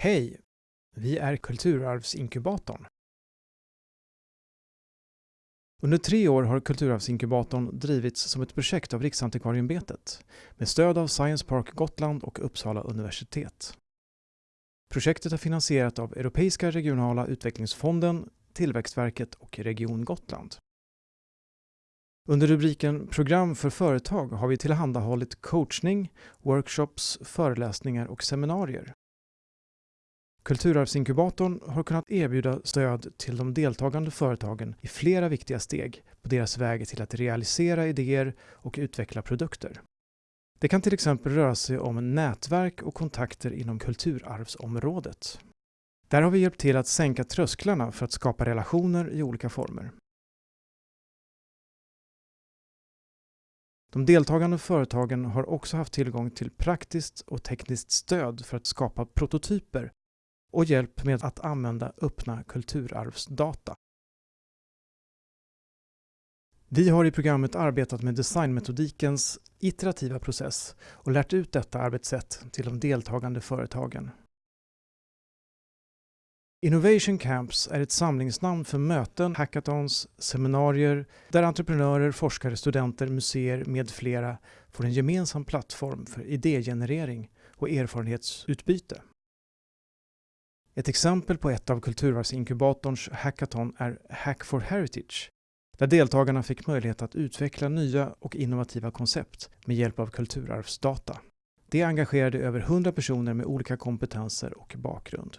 Hej! Vi är Kulturarvsinkubatorn. Under tre år har Kulturarvsinkubatorn drivits som ett projekt av Riksantikvarieämbetet med stöd av Science Park Gotland och Uppsala universitet. Projektet är finansierat av Europeiska regionala utvecklingsfonden, Tillväxtverket och Region Gotland. Under rubriken Program för företag har vi tillhandahållit coachning, workshops, föreläsningar och seminarier. Kulturarvsinkubatorn har kunnat erbjuda stöd till de deltagande företagen i flera viktiga steg på deras väg till att realisera idéer och utveckla produkter. Det kan till exempel röra sig om nätverk och kontakter inom kulturarvsområdet. Där har vi hjälpt till att sänka trösklarna för att skapa relationer i olika former. De deltagande företagen har också haft tillgång till praktiskt och tekniskt stöd för att skapa prototyper och hjälp med att använda öppna kulturarvsdata. Vi har i programmet arbetat med designmetodikens iterativa process och lärt ut detta arbetssätt till de deltagande företagen. Innovation Camps är ett samlingsnamn för möten, hackathons, seminarier där entreprenörer, forskare, studenter, museer med flera får en gemensam plattform för idégenerering och erfarenhetsutbyte. Ett exempel på ett av Kulturarvsinkubatorns hackathon är Hack for Heritage, där deltagarna fick möjlighet att utveckla nya och innovativa koncept med hjälp av kulturarvsdata. Det engagerade över 100 personer med olika kompetenser och bakgrund.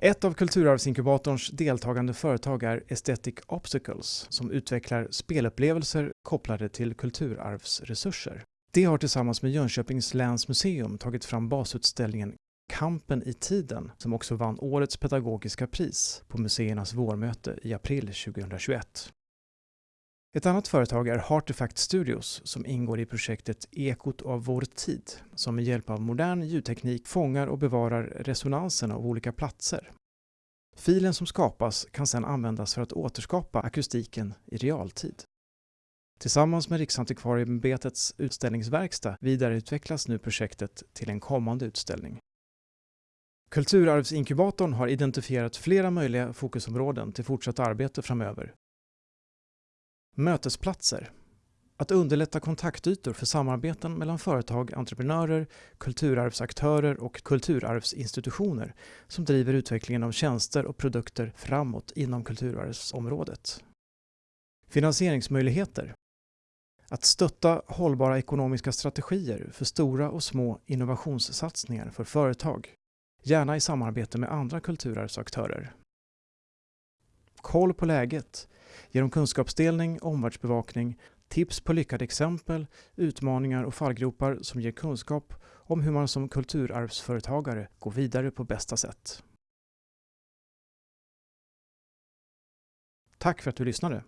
Ett av Kulturarvsinkubatorns deltagande företag är Aesthetic Obstacles som utvecklar spelupplevelser kopplade till kulturarvsresurser. Det har tillsammans med Jönköpings läns museum tagit fram basutställningen Kampen i tiden som också vann årets pedagogiska pris på museernas vårmöte i april 2021. Ett annat företag är Artifact Studios som ingår i projektet Ekot av vår tid som med hjälp av modern ljudteknik fångar och bevarar resonansen av olika platser. Filen som skapas kan sedan användas för att återskapa akustiken i realtid. Tillsammans med Riksantikvarieämbetets utställningsverkstad vidareutvecklas nu projektet till en kommande utställning. Kulturarvsinkubatorn har identifierat flera möjliga fokusområden till fortsatt arbete framöver. Mötesplatser. Att underlätta kontaktytor för samarbeten mellan företag, entreprenörer, kulturarvsaktörer och kulturarvsinstitutioner som driver utvecklingen av tjänster och produkter framåt inom kulturarvsområdet. Finansieringsmöjligheter. Att stötta hållbara ekonomiska strategier för stora och små innovationssatsningar för företag gärna i samarbete med andra kulturarvsaktörer. Koll på läget genom kunskapsdelning, omvärldsbevakning, tips på lyckade exempel, utmaningar och fallgropar som ger kunskap om hur man som kulturarvsföretagare går vidare på bästa sätt. Tack för att du lyssnade!